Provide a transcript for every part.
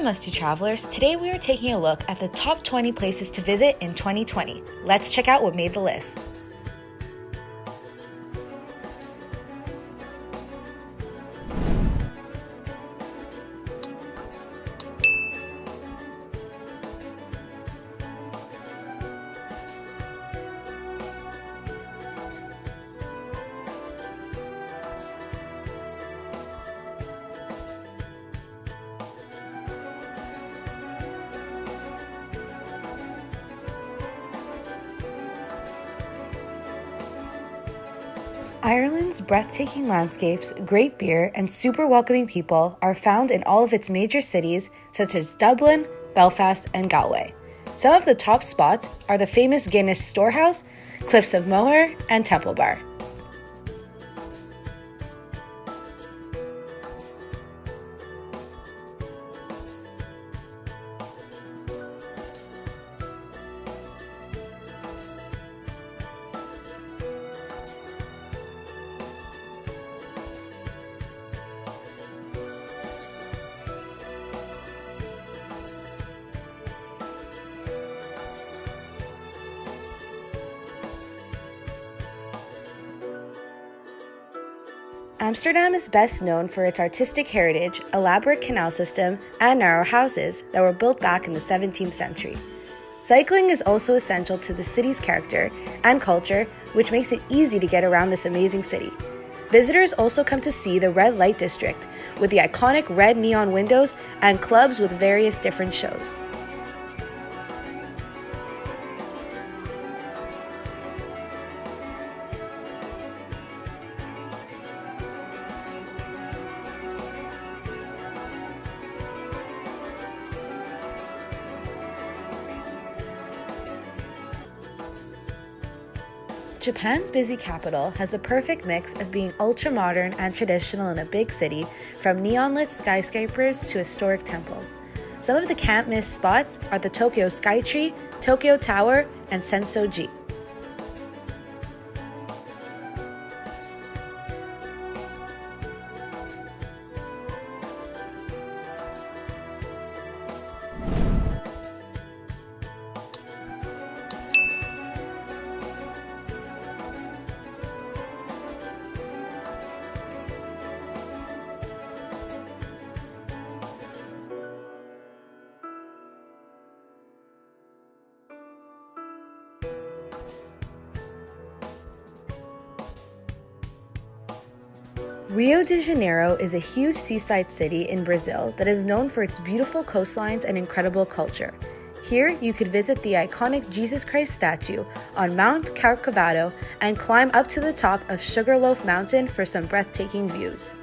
Hey, Musty Travelers. Today we are taking a look at the top 20 places to visit in 2020. Let's check out what made the list. Ireland's breathtaking landscapes, great beer, and super welcoming people are found in all of its major cities, such as Dublin, Belfast, and Galway. Some of the top spots are the famous Guinness Storehouse, Cliffs of Moher, and Temple Bar. Amsterdam is best known for its artistic heritage, elaborate canal system, and narrow houses that were built back in the 17th century. Cycling is also essential to the city's character and culture, which makes it easy to get around this amazing city. Visitors also come to see the Red Light District, with the iconic red neon windows and clubs with various different shows. Japan's busy capital has a perfect mix of being ultra modern and traditional in a big city, from neon lit skyscrapers to historic temples. Some of the can't miss spots are the Tokyo Skytree, Tokyo Tower, and Sensoji. Rio de Janeiro is a huge seaside city in Brazil that is known for its beautiful coastlines and incredible culture. Here, you could visit the iconic Jesus Christ statue on Mount Corcovado and climb up to the top of Sugarloaf Mountain for some breathtaking views.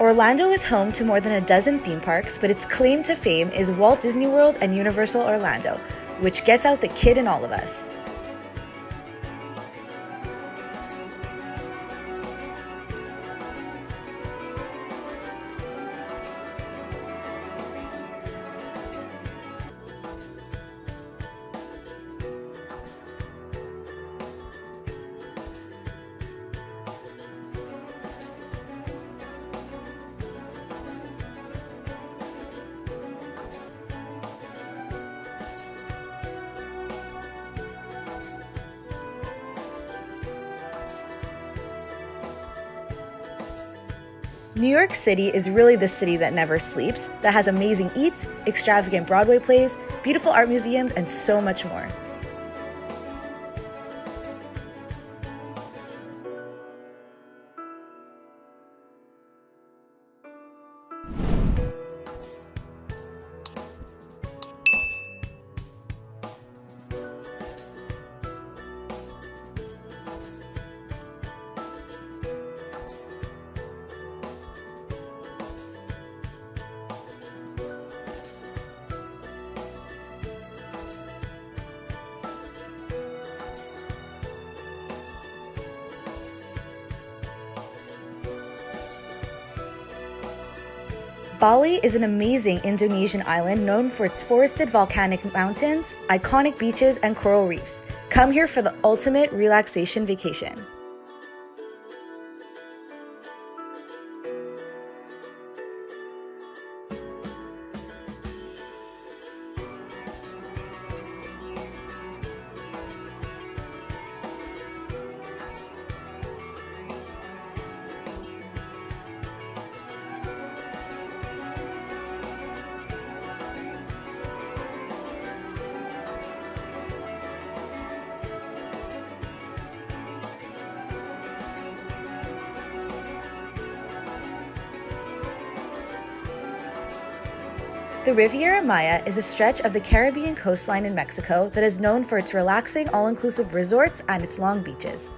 Orlando is home to more than a dozen theme parks, but its claim to fame is Walt Disney World and Universal Orlando, which gets out the kid in all of us. New York City is really the city that never sleeps, that has amazing eats, extravagant Broadway plays, beautiful art museums, and so much more. Bali is an amazing Indonesian island known for its forested volcanic mountains, iconic beaches, and coral reefs. Come here for the ultimate relaxation vacation. The Riviera Maya is a stretch of the Caribbean coastline in Mexico that is known for its relaxing, all inclusive resorts and its long beaches.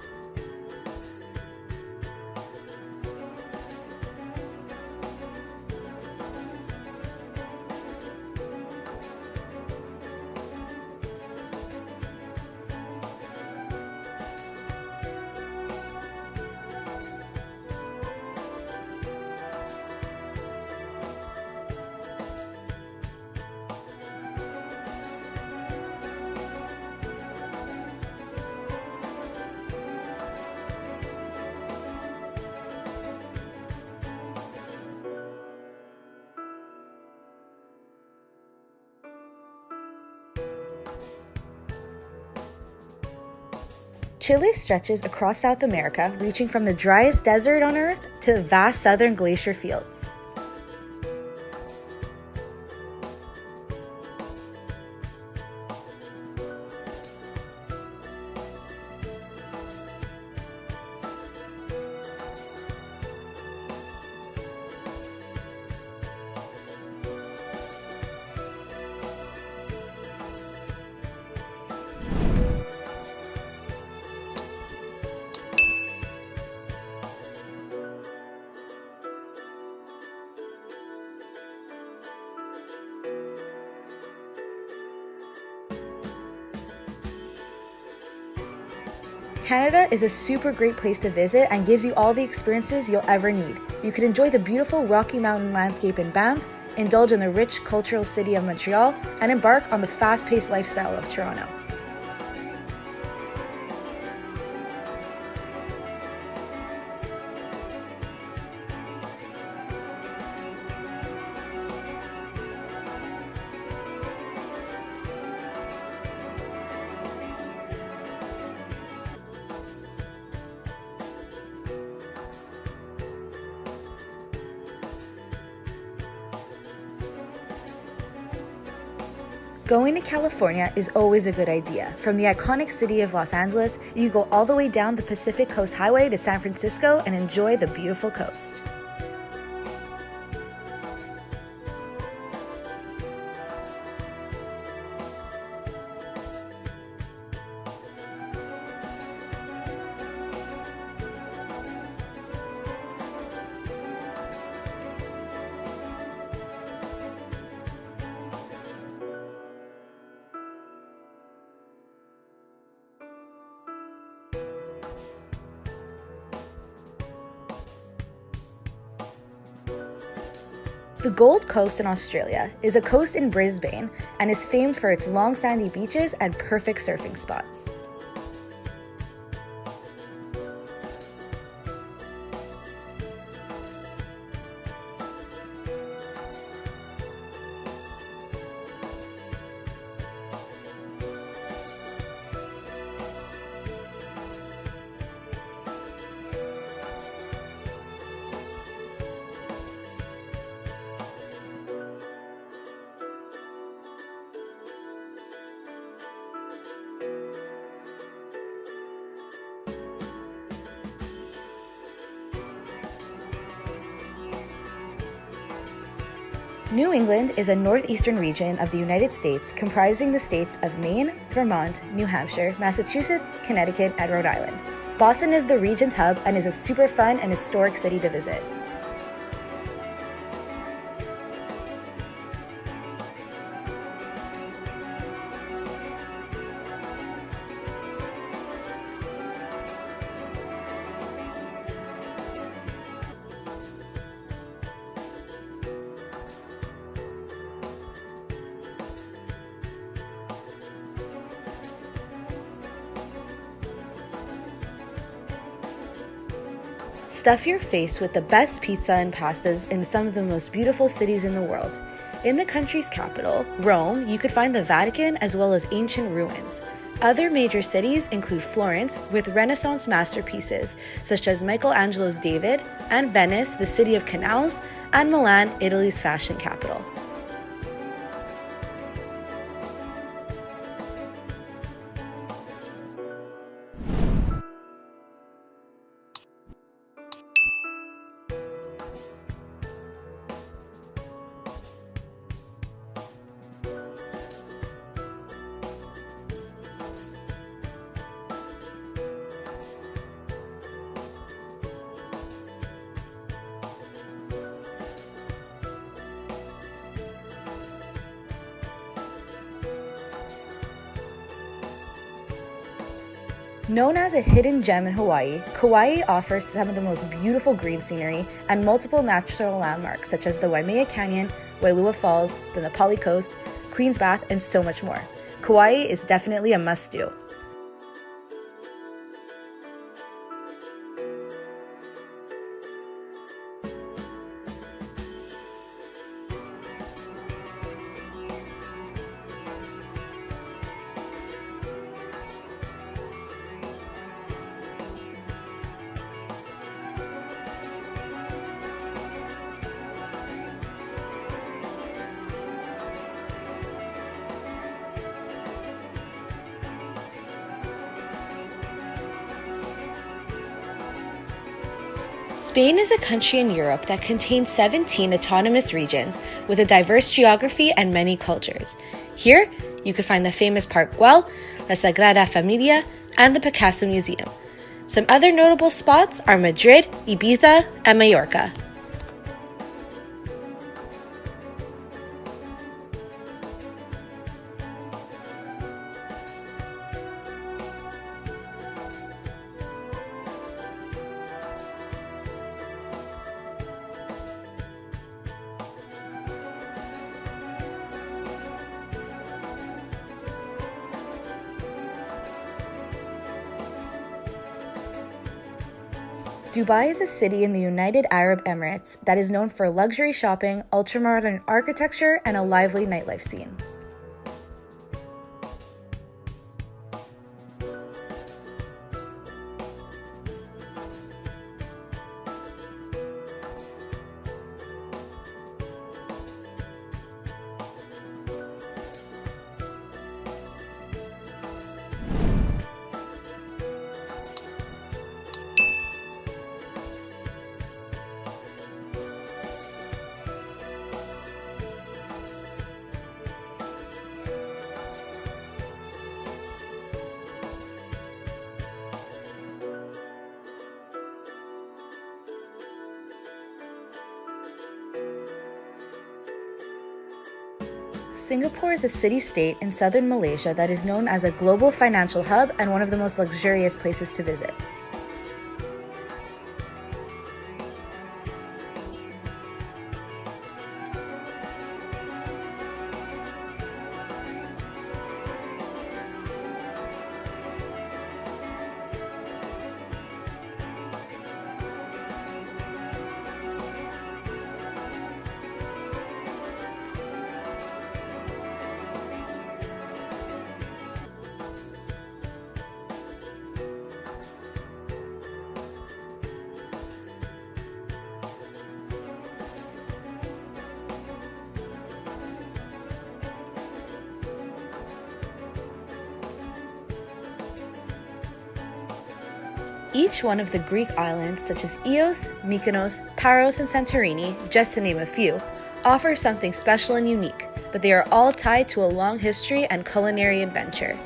Chile stretches across South America, reaching from the driest desert on Earth to vast southern glacier fields. Canada is a super great place to visit and gives you all the experiences you'll ever need. You could enjoy the beautiful Rocky Mountain landscape in Banff, indulge in the rich cultural city of Montreal, and embark on the fast paced lifestyle of Toronto. Going to California is always a good idea. From the iconic city of Los Angeles, you go all the way down the Pacific Coast Highway to San Francisco and enjoy the beautiful coast. The Gold Coast in Australia is a coast in Brisbane and is famed for its long sandy beaches and perfect surfing spots. New England is a northeastern region of the United States comprising the states of Maine, Vermont, New Hampshire, Massachusetts, Connecticut, and Rhode Island. Boston is the region's hub and is a super fun and historic city to visit. Stuff your face with the best pizza and pastas in some of the most beautiful cities in the world. In the country's capital, Rome, you could find the Vatican as well as ancient ruins. Other major cities include Florence, with Renaissance masterpieces such as Michelangelo's David, and Venice, the city of canals, and Milan, Italy's fashion capital. Known as a hidden gem in Hawaii, Kauai offers some of the most beautiful green scenery and multiple natural landmarks such as the Waimea Canyon, Wailua Falls, the Na Pali Coast, Queen's Bath, and so much more. Kauai is definitely a must do. Spain is a country in Europe that contains 17 autonomous regions with a diverse geography and many cultures. Here, you can find the famous Park Güell, La Sagrada Familia, and the Picasso Museum. Some other notable spots are Madrid, Ibiza, and Mallorca. Dubai is a city in the United Arab Emirates that is known for luxury shopping, ultramodern architecture, and a lively nightlife scene. Singapore is a city state in southern Malaysia that is known as a global financial hub and one of the most luxurious places to visit. Each one of the Greek islands, such as Ios, Mykonos, Paros, and Santorini, just to name a few, offers something special and unique, but they are all tied to a long history and culinary adventure.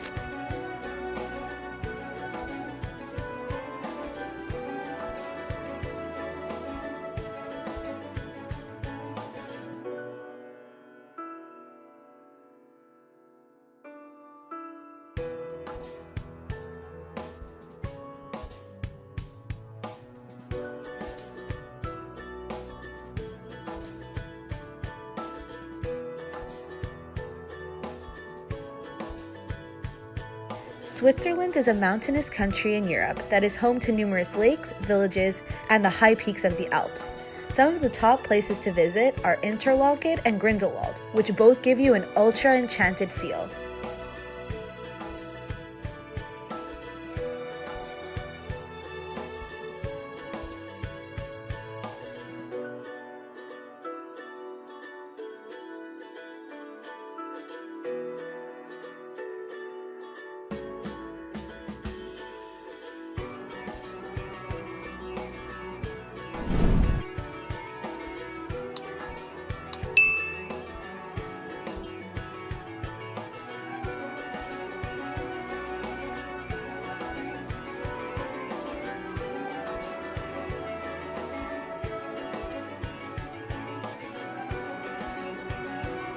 Switzerland is a mountainous country in Europe that is home to numerous lakes, villages, and the high peaks of the Alps. Some of the top places to visit are Interlaken and Grindelwald, which both give you an ultra enchanted feel.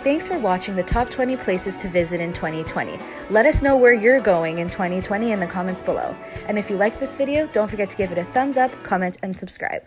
Thanks for watching the top 20 places to visit in 2020. Let us know where you're going in 2020 in the comments below. And if you like this video, don't forget to give it a thumbs up, comment, and subscribe.